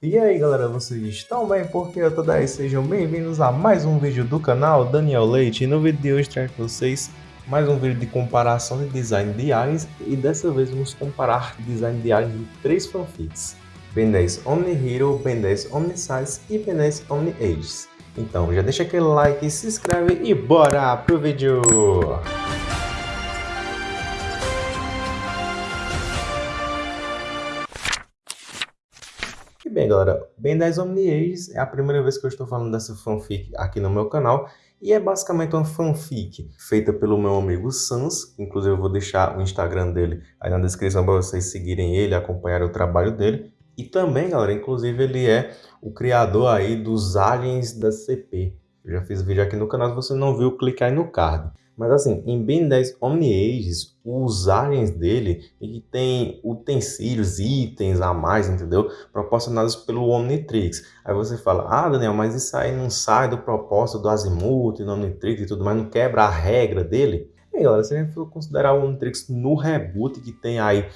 E aí galera, vocês estão bem? Porque eu tô daí, sejam bem-vindos a mais um vídeo do canal Daniel Leite. E no vídeo de hoje trago para vocês mais um vídeo de comparação de design de aliens e dessa vez vamos comparar design de aliens de três fanfics. Ben 10 Omni Hero, Ben 10 Omni Size e Ben 10 Omni Ages. Então já deixa aquele like, se inscreve e bora pro vídeo! Bem, galera, Ben 10 Omni Ages é a primeira vez que eu estou falando dessa fanfic aqui no meu canal e é basicamente uma fanfic feita pelo meu amigo Sans, inclusive eu vou deixar o Instagram dele aí na descrição para vocês seguirem ele, acompanharem o trabalho dele. E também, galera, inclusive ele é o criador aí dos aliens da CP. Eu já fiz vídeo aqui no canal, se você não viu, clique aí no card. Mas assim, em Ben 10 Omni Ages, os aliens dele ele tem utensílios, itens a mais, entendeu? Proporcionados pelo Omnitrix. Aí você fala, ah Daniel, mas isso aí não sai do propósito do Azimuth, do Omnitrix e tudo mais, não quebra a regra dele? E galera, se a gente for considerar o Omnitrix no reboot que tem aí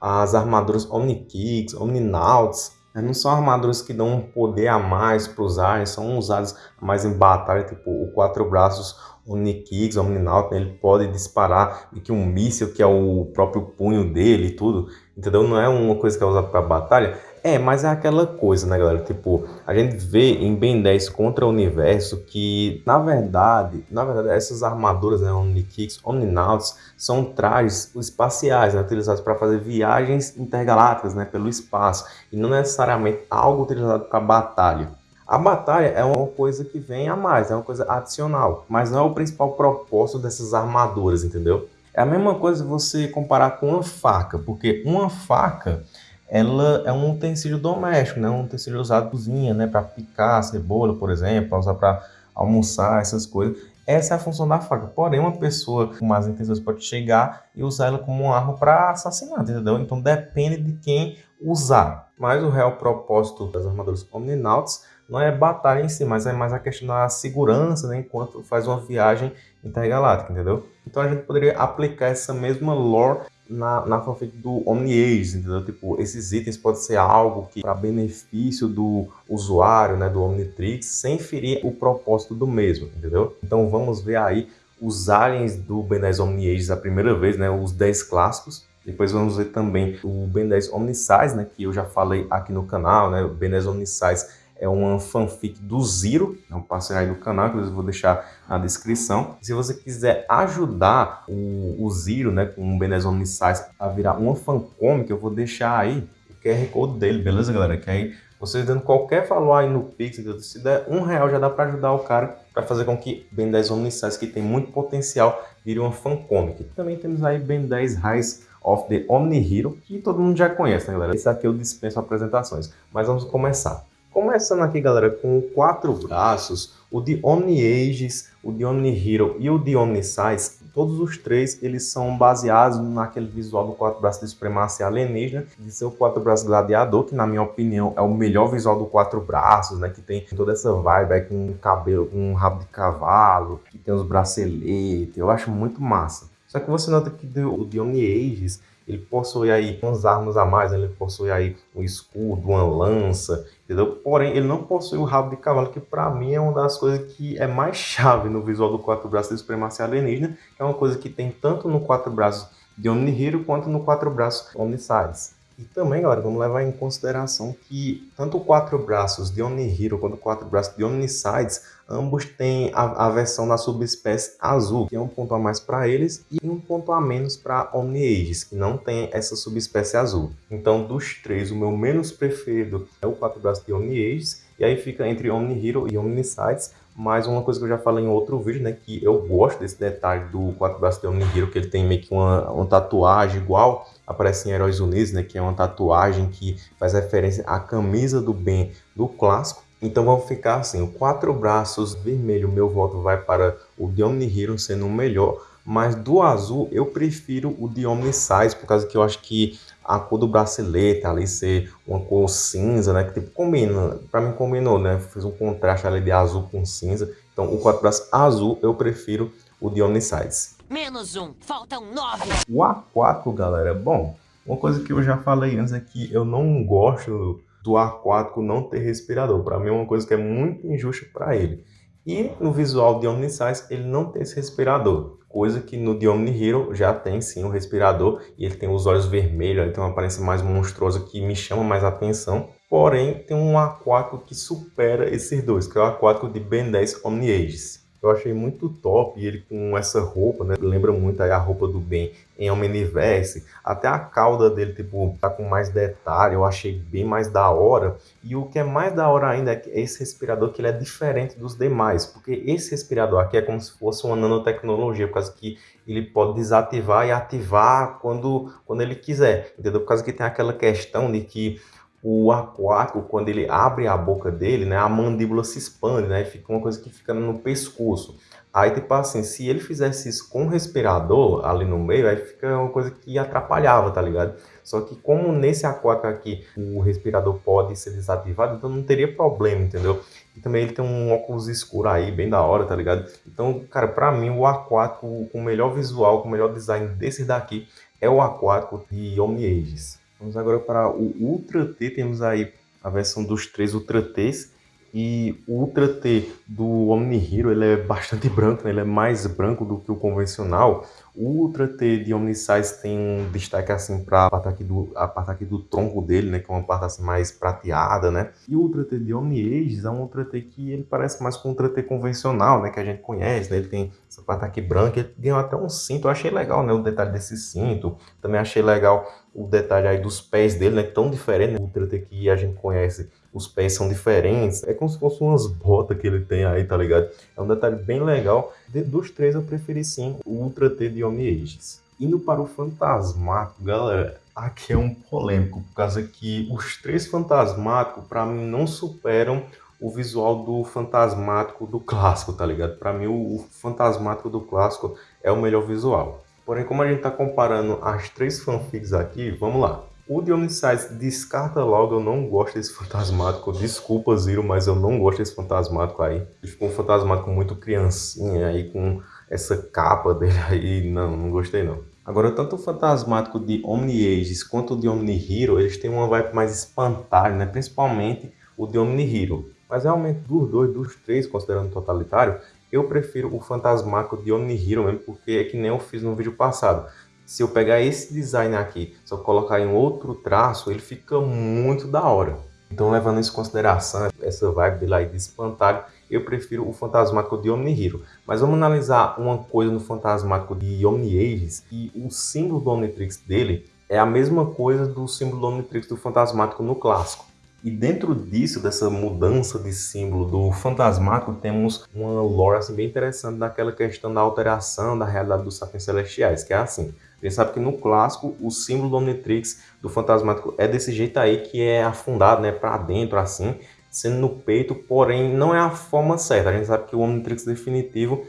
as armaduras Omnikicks, Omninauts, né? não são armaduras que dão um poder a mais para os aliens, são usadas mais em batalha, tipo o quatro braços Omnikicks, Omninaut, né? ele pode disparar que um míssil que é o próprio punho dele e tudo, entendeu? Não é uma coisa que é usada para batalha, é, mas é aquela coisa, né, galera? Tipo, a gente vê em Ben 10 contra o universo que, na verdade, na verdade, essas armaduras, né, Omnikicks, Omninauts, são trajes espaciais, né, utilizados para fazer viagens intergalácticas, né, pelo espaço, e não necessariamente algo utilizado para batalha. A batalha é uma coisa que vem a mais, é uma coisa adicional, mas não é o principal propósito dessas armaduras, entendeu? É a mesma coisa você comparar com uma faca, porque uma faca ela é um utensílio doméstico, né? um utensílio usado na cozinha, né? para picar cebola, por exemplo, para usar para almoçar, essas coisas. Essa é a função da faca. Porém, uma pessoa com más intenções pode chegar e usar ela como uma arma para assassinato, entendeu? Então depende de quem usar. Mas o real propósito das armaduras Omninauts não é batalha em si, mas é mais a questão da segurança, né, enquanto faz uma viagem intergaláctica, entendeu? Então a gente poderia aplicar essa mesma lore na, na fanfic do Omni-Age, entendeu? Tipo, esses itens podem ser algo que para benefício do usuário, né, do Omnitrix, sem ferir o propósito do mesmo, entendeu? Então vamos ver aí os aliens do Ben 10 Omni-Age a primeira vez, né, os 10 clássicos, depois vamos ver também o Ben 10 Omnisize, né, que eu já falei aqui no canal, né, o Ben 10 Omnisize é uma fanfic do Ziro, é um parceiro aí do canal, que eu vou deixar na descrição. Se você quiser ajudar o, o Ziro, né, com o Benez Omniscience a virar uma fancomic, eu vou deixar aí o QR Code dele, beleza, galera? Que aí vocês dando qualquer valor aí no Pix, se der um real já dá para ajudar o cara para fazer com que Ben 10 Omniscience, que tem muito potencial, vire uma fancomic. Também temos aí Ben 10 Rise of the Omni Hero, que todo mundo já conhece, né, galera? Esse aqui eu dispenso apresentações, mas vamos começar. Começando aqui, galera, com quatro braços, o de Omni Ages, o de Omni Hero e o de Omni Size, todos os três eles são baseados naquele visual do quatro braços de supremacia alienígena, de seu quatro braços gladiador, que na minha opinião é o melhor visual do quatro braços, né, que tem toda essa vibe aí com cabelo, com um rabo de cavalo, que tem os braceletes, eu acho muito massa. Só que você nota que o de Omni Ages ele possui aí umas armas a mais, né? ele possui aí um escudo, uma lança, entendeu? Porém, ele não possui o rabo de cavalo, que para mim é uma das coisas que é mais chave no visual do quatro braços de supremacia alienígena, é uma coisa que tem tanto no quatro braços de Omnihiro quanto no quatro braços Omnisize. E também, galera, vamos levar em consideração que tanto o quatro braços de Omnihiro quanto o quatro braços de Omnisides, ambos têm a, a versão da subespécie azul, que é um ponto a mais para eles, e um ponto a menos para Omni-Ages, que não tem essa subespécie azul. Então, dos três, o meu menos preferido é o quatro braços de Omni-Ages, e aí fica entre Omni-Hero e Omnisides, mas uma coisa que eu já falei em outro vídeo, né, que eu gosto desse detalhe do quatro braços de Omni-Hero, que ele tem meio que uma, uma tatuagem igual aparece em Heróis Unidos, né, que é uma tatuagem que faz referência à camisa do Ben do clássico. Então vamos ficar assim, o quatro braços vermelho, meu voto vai para o de Omni-Hero sendo o melhor, mas do azul eu prefiro o de Omni-Size, por causa que eu acho que a cor do bracelete ali ser uma cor cinza, né? Que tipo, combina, pra mim combinou, né? Fiz um contraste ali de azul com cinza. Então o quatro braços azul eu prefiro o de Omnisize. Menos um, faltam nove. O A4, galera, bom, uma coisa que eu já falei antes é que eu não gosto do aquático não ter respirador. Para mim é uma coisa que é muito injusta para ele. E no visual de Omnisize ele não tem esse respirador, coisa que no de Omni Hero já tem sim o respirador e ele tem os olhos vermelhos, ele tem uma aparência mais monstruosa que me chama mais atenção. Porém, tem um aquático que supera esses dois, que é o aquático de Ben 10 Omni Ages. Eu achei muito top ele com essa roupa, né? Lembra muito aí a roupa do Ben em Omniverse. Até a cauda dele, tipo, tá com mais detalhe. Eu achei bem mais da hora. E o que é mais da hora ainda é esse respirador que ele é diferente dos demais. Porque esse respirador aqui é como se fosse uma nanotecnologia, por causa que ele pode desativar e ativar quando, quando ele quiser. Entendeu? Por causa que tem aquela questão de que o aquático, quando ele abre a boca dele, né, a mandíbula se expande, né, fica uma coisa que fica no pescoço. Aí, tipo assim, se ele fizesse isso com o respirador ali no meio, aí fica uma coisa que atrapalhava, tá ligado? Só que como nesse aquático aqui o respirador pode ser desativado, então não teria problema, entendeu? E também ele tem um óculos escuro aí, bem da hora, tá ligado? Então, cara, pra mim o aquático com o melhor visual, com o melhor design desse daqui é o aquático de Omni Ages. Vamos agora para o Ultra T, temos aí a versão dos três Ultra T's. E o Ultra T do Omni Hero ele é bastante branco, né? ele é mais branco do que o convencional. O Ultra T de Omnisize tem um destaque assim para a parte aqui do a parte aqui do tronco dele, né, que é uma parte assim mais prateada, né? E o Ultra T de Omni Ages é um Ultra T que ele parece mais com o Ultra T convencional, né, que a gente conhece, né? Ele tem essa parte aqui branca, ele ganhou até um cinto, eu achei legal, né, o detalhe desse cinto. Também achei legal o detalhe aí dos pés dele, né, tão diferente, né? o Ultra T que a gente conhece os pés são diferentes. É como se fossem umas botas que ele tem aí, tá ligado? É um detalhe bem legal. De, dos três eu preferi sim o Ultra T de Omni Ages. Indo para o Fantasmático, galera, aqui é um polêmico, por causa que os três Fantasmáticos, para mim, não superam o visual do Fantasmático do clássico, tá ligado? Para mim, o Fantasmático do clássico é o melhor visual. Porém, como a gente tá comparando as três fanfics aqui, vamos lá. O Dionysides descarta logo, eu não gosto desse fantasmático. Desculpa, Ziro, mas eu não gosto desse fantasmático aí. Ficou um fantasmático muito criancinha aí, com essa capa dele aí. Não, não gostei não. Agora, tanto o fantasmático de Omni Ages quanto o de Omni Hero, eles têm uma vibe mais espantalho, né? Principalmente o de Omni Hero. Mas realmente, dos dois, dos três, considerando totalitário, eu prefiro o fantasmático de Omni Hero mesmo, porque é que nem eu fiz no vídeo passado se eu pegar esse design aqui, só colocar em outro traço, ele fica muito da hora. Então, levando isso em consideração, essa vibe dele aí de espantalho, eu prefiro o Fantasmático de Omni Hero. Mas vamos analisar uma coisa no Fantasmático de Omni Ages, e o símbolo do Omnitrix dele é a mesma coisa do símbolo do Omnitrix do Fantasmático no clássico. E dentro disso, dessa mudança de símbolo do fantasmático, temos uma lore assim, bem interessante daquela questão da alteração da realidade dos sapiens celestiais, que é assim. A gente sabe que no clássico o símbolo do Omnitrix do Fantasmático é desse jeito aí, que é afundado né, para dentro assim, sendo no peito, porém não é a forma certa. A gente sabe que o Omnitrix definitivo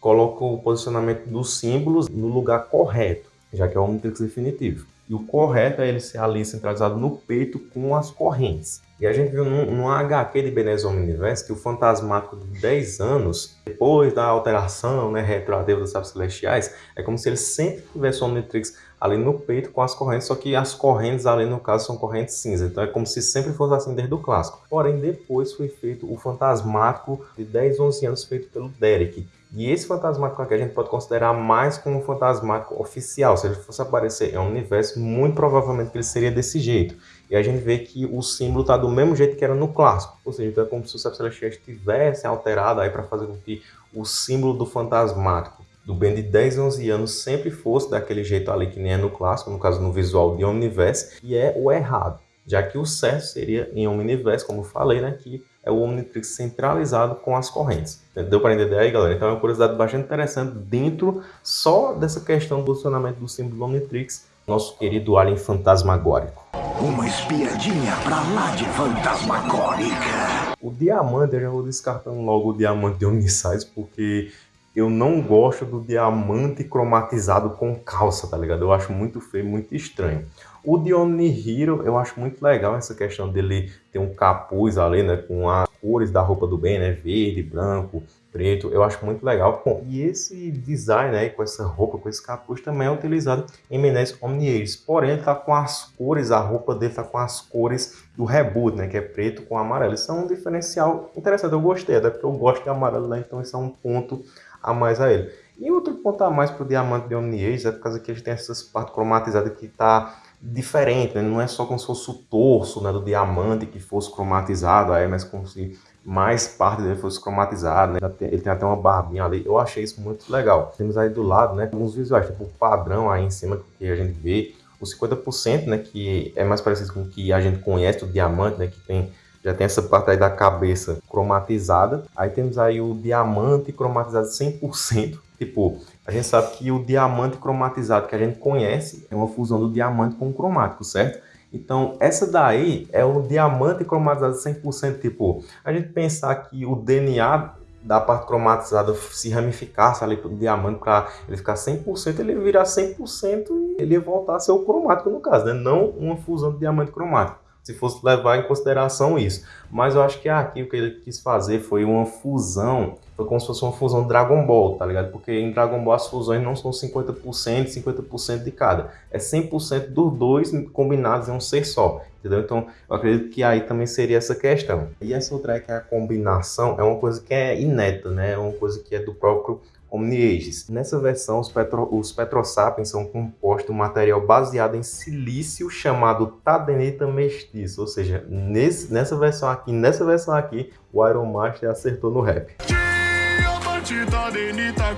coloca o posicionamento dos símbolos no lugar correto, já que é o Omnitrix definitivo. E o correto é ele ser ali centralizado no peito com as correntes. E a gente viu num, num HQ de Benezon Universo que o fantasmático de 10 anos, depois da alteração né, retroativa dos sábios celestiais, é como se ele sempre tivesse o Omnitrix ali no peito com as correntes, só que as correntes ali no caso são correntes cinza, então é como se sempre fosse assim desde o clássico. Porém, depois foi feito o fantasmático de 10, 11 anos feito pelo Derek, e esse fantasmático aqui a gente pode considerar mais como um fantasmático oficial. Se ele fosse aparecer em um universo, muito provavelmente ele seria desse jeito. E a gente vê que o símbolo está do mesmo jeito que era no clássico. Ou seja, então é como se o Celestiais tivesse alterado aí para fazer com que o símbolo do fantasmático do Ben de 10, 11 anos sempre fosse daquele jeito ali que nem é no clássico, no caso no visual de Omniverse, e é o errado. Já que o certo seria em Omniverse, como eu falei, né, que é o Omnitrix centralizado com as correntes. Deu para entender aí, galera? Então é uma curiosidade bastante interessante dentro só dessa questão do posicionamento do símbolo do Omnitrix, nosso querido alien fantasmagórico. Uma espiadinha pra lá de fantasmagórica. O diamante, eu já vou descartando logo o diamante de Omnisize, porque eu não gosto do diamante cromatizado com calça, tá ligado? Eu acho muito feio, muito estranho. O de Omni Hero, eu acho muito legal essa questão dele ter um capuz ali, né, com a cores da roupa do Ben, né? Verde, branco, preto, eu acho muito legal. Bom, e esse design aí, com essa roupa, com esse capuz, também é utilizado em Menezes Omni Porém, ele tá com as cores, a roupa dele tá com as cores do reboot, né? Que é preto com amarelo. Isso é um diferencial interessante, eu gostei, até porque eu gosto de amarelo, né? Então isso é um ponto a mais a ele. E outro ponto a mais pro diamante de Omni é por causa que ele tem essas partes cromatizadas que tá diferente, né? não é só como se fosse o torso né, do diamante que fosse cromatizado, aí, mas como se mais parte dele fosse cromatizado, né? Ele tem até uma barbinha ali. Eu achei isso muito legal. Temos aí do lado, né? Alguns visuais, tipo o padrão aí em cima que a gente vê. O 50%, né? Que é mais parecido com o que a gente conhece, o diamante, né? Que tem já tem essa parte aí da cabeça cromatizada. Aí temos aí o diamante cromatizado 100%. Tipo, a gente sabe que o diamante cromatizado que a gente conhece é uma fusão do diamante com o cromático, certo? Então, essa daí é o diamante cromatizado 100%. Tipo, a gente pensar que o DNA da parte cromatizada se ramificasse ali para o diamante para ele ficar 100%, ele virar 100% e ele voltar a ser o cromático no caso, né? Não uma fusão de diamante cromático se fosse levar em consideração isso. Mas eu acho que aqui o que ele quis fazer foi uma fusão, foi como se fosse uma fusão Dragon Ball, tá ligado? Porque em Dragon Ball as fusões não são 50%, 50% de cada. É 100% dos dois combinados em um ser só, entendeu? Então eu acredito que aí também seria essa questão. E essa outra é que a combinação é uma coisa que é ineta, né? É uma coisa que é do próprio Omni-Ages. Nessa versão, os, petro, os petrosapiens são compostos de um material baseado em silício chamado tadenita mestiço, ou seja, nesse, nessa versão aqui, nessa versão aqui, o Iron Master acertou no rap.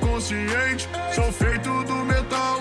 Consciente, sou feito do metal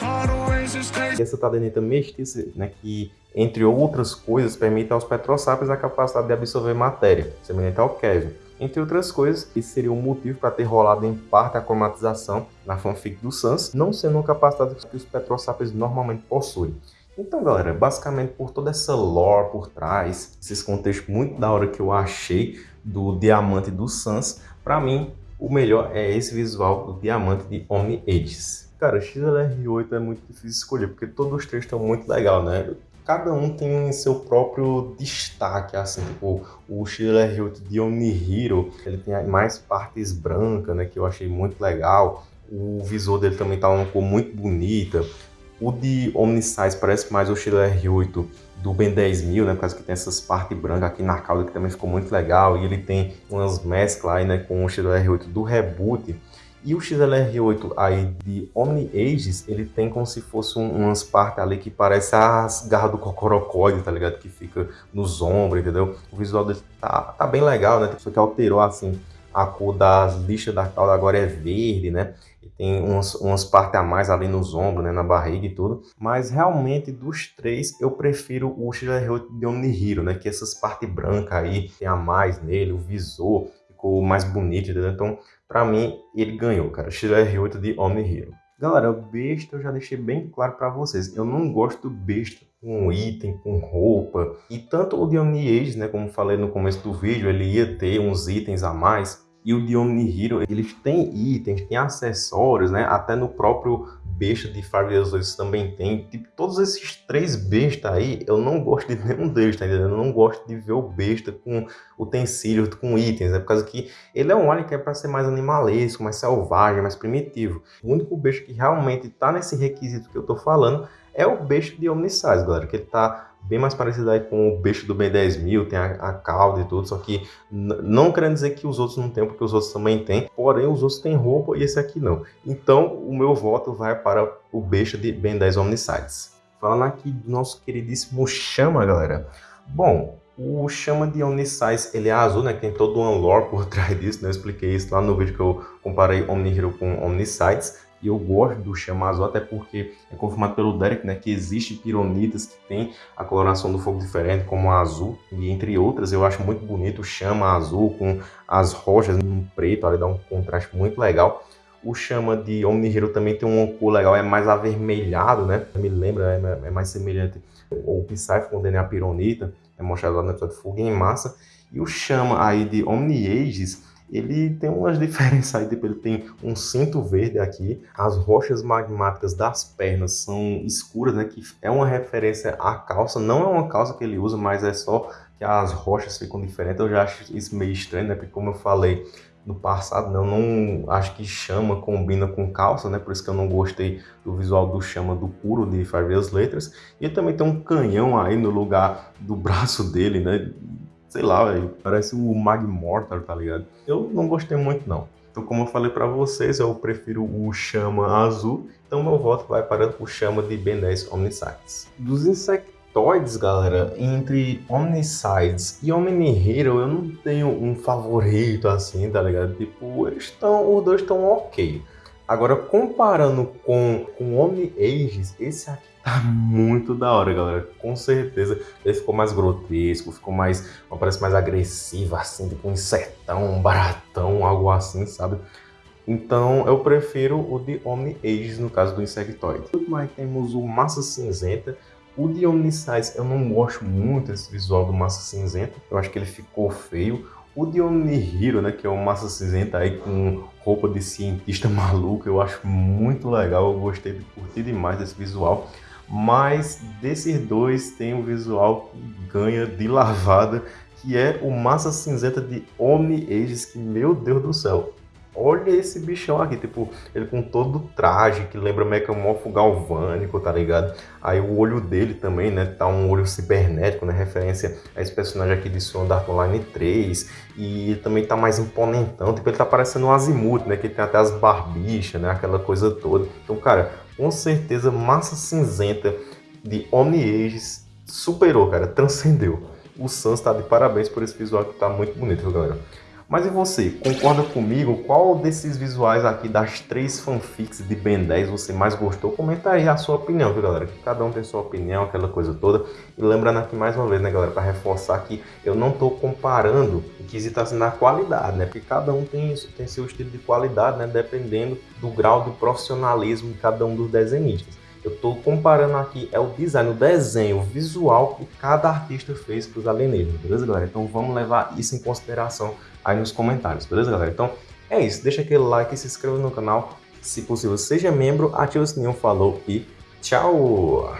raro existente. Essa tadenita mestiça, né, que entre outras coisas permite aos petrosapiens a capacidade de absorver matéria, semelhante ao Kevin entre outras coisas, esse seria o motivo para ter rolado em parte a cromatização na fanfic do Sans, não sendo uma capacidade que os Petrosapiens normalmente possuem. Então, galera, basicamente por toda essa lore por trás, esses contextos muito da hora que eu achei do Diamante do Sans, para mim, o melhor é esse visual do Diamante de Omni Ages. Cara, XLR8 é muito difícil escolher, porque todos os três estão muito legal, né? cada um tem seu próprio destaque, assim, tipo, o XLR8 de Omnihiro, ele tem mais partes brancas, né, que eu achei muito legal, o visor dele também tá uma cor muito bonita, o de Omnisize parece mais o XLR8 do Ben 10000, né, por causa que tem essas partes brancas aqui na cauda que também ficou muito legal, e ele tem umas mesclas aí, né, com o XLR8 do Reboot, e o XLR8 aí de Omni Ages, ele tem como se fosse um, umas partes ali que parece as garras do cocorocóide, tá ligado? Que fica nos ombros, entendeu? O visual dele tá, tá bem legal, né? Só que alterou, assim, a cor das lixas da cauda agora é verde, né? Tem umas, umas partes a mais ali nos ombros, né? Na barriga e tudo. Mas realmente, dos três, eu prefiro o XLR8 de Omni Hero, né? Que essas partes brancas aí, tem a mais nele, o visor ficou mais bonito, entendeu? Então, Pra mim, ele ganhou, cara. XR8 de Omni Hero. Galera, o besta eu já deixei bem claro para vocês. Eu não gosto do besta com item, com roupa. E tanto o de Omni né, como falei no começo do vídeo, ele ia ter uns itens a mais. E o de Omni Hero, eles têm itens, têm acessórios, né? Até no próprio besta de Fabulous 2 também tem. Tipo, todos esses três bestas aí, eu não gosto de nenhum deles, tá entendendo? Eu não gosto de ver o besta com utensílios, com itens, é por causa que ele é um alien que é para ser mais animalesco, mais selvagem, mais primitivo. O único besta que realmente tá nesse requisito que eu tô falando é o besta de Omnisize, galera, que ele tá bem mais parecido aí com o besta do B10000, tem a, a cauda e tudo, só que não querendo dizer que os outros não tem, porque os outros também tem, porém os outros têm roupa e esse aqui não. Então o meu voto vai para o besta de Ben 10 Omnisides. Falando aqui do nosso queridíssimo Chama, galera. Bom, o Chama de Omnisize, ele é azul, né? Tem todo um lore por trás disso, né? Eu expliquei isso lá no vídeo que eu comparei Omnihero com Omnisides. E eu gosto do chama azul, até porque é confirmado pelo Derek, né, que existe pironitas que tem a coloração do fogo diferente, como a azul, e entre outras, eu acho muito bonito o chama azul com as rochas no preto, ali dá um contraste muito legal. O chama de Omni-Hero também tem uma cor legal, é mais avermelhado, né? Me lembra, é, é mais semelhante ao Psyche com o DNA Pironita, é mostrado lá no episódio Fogo em Massa. E o chama aí de Omni-Ages ele tem umas diferenças aí, tipo, ele tem um cinto verde aqui, as rochas magmáticas das pernas são escuras, né, que é uma referência à calça, não é uma calça que ele usa, mas é só que as rochas ficam diferentes, eu já acho isso meio estranho, né? Porque como eu falei no passado, né? eu não acho que chama combina com calça, né? Por isso que eu não gostei do visual do chama do Kuro de Five Years Letras. E também tem um canhão aí no lugar do braço dele, né? Sei lá, véio, parece o Magmortar, tá ligado? Eu não gostei muito não. Então, como eu falei para vocês, eu prefiro o Chama azul. Então, meu voto vai para o Chama de Ben 10 Omnisites. Dos insectoides, galera, entre Omnisites e Omni-Hero, eu não tenho um favorito assim, tá ligado? Tipo, eles estão, os dois estão ok. Agora, comparando com, com Omni-Ages, esse aqui Tá muito da hora, galera. Com certeza ele ficou mais grotesco, ficou mais, parece mais agressivo, assim, tipo um insetão, um baratão, algo assim, sabe? Então eu prefiro o de Omni Ages no caso do Insectoid. Mas temos o Massa Cinzenta. O de Omnisize eu não gosto muito desse visual do Massa Cinzenta. Eu acho que ele ficou feio. O de Omnihiro, né, que é o Massa Cinzenta aí com roupa de cientista maluco, eu acho muito legal. Eu gostei de curtir demais desse visual. Mas desses dois tem um visual que ganha de lavada, que é o Massa Cinzenta de Omni Ages, que meu Deus do céu. Olha esse bichão aqui, tipo, ele com todo o traje que lembra Mecamorfo galvânico, tá ligado? Aí o olho dele também, né, tá um olho cibernético, né, referência a esse personagem aqui de Sword Art Online 3. E ele também tá mais imponentão, tipo, ele tá parecendo um Azimuth, né, que tem até as barbichas, né, aquela coisa toda. Então, cara, com certeza Massa Cinzenta de Omni Ages superou, cara, transcendeu. O Sans tá de parabéns por esse visual que tá muito bonito, viu, galera? Mas e você, concorda comigo? Qual desses visuais aqui das três fanfics de Ben 10 você mais gostou? Comenta aí a sua opinião, viu galera? Que cada um tem sua opinião, aquela coisa toda. E lembrando aqui mais uma vez, né galera, para reforçar que eu não estou comparando o que está assim na qualidade, né? Porque cada um tem, tem seu estilo de qualidade, né? Dependendo do grau de profissionalismo de cada um dos desenhistas. Eu estou comparando aqui é o design, o desenho, o visual que cada artista fez para os alienígenas, beleza, galera? Então vamos levar isso em consideração aí nos comentários, beleza, galera? Então é isso, deixa aquele like, se inscreva no canal, se possível seja membro, ative o sininho, falou e tchau!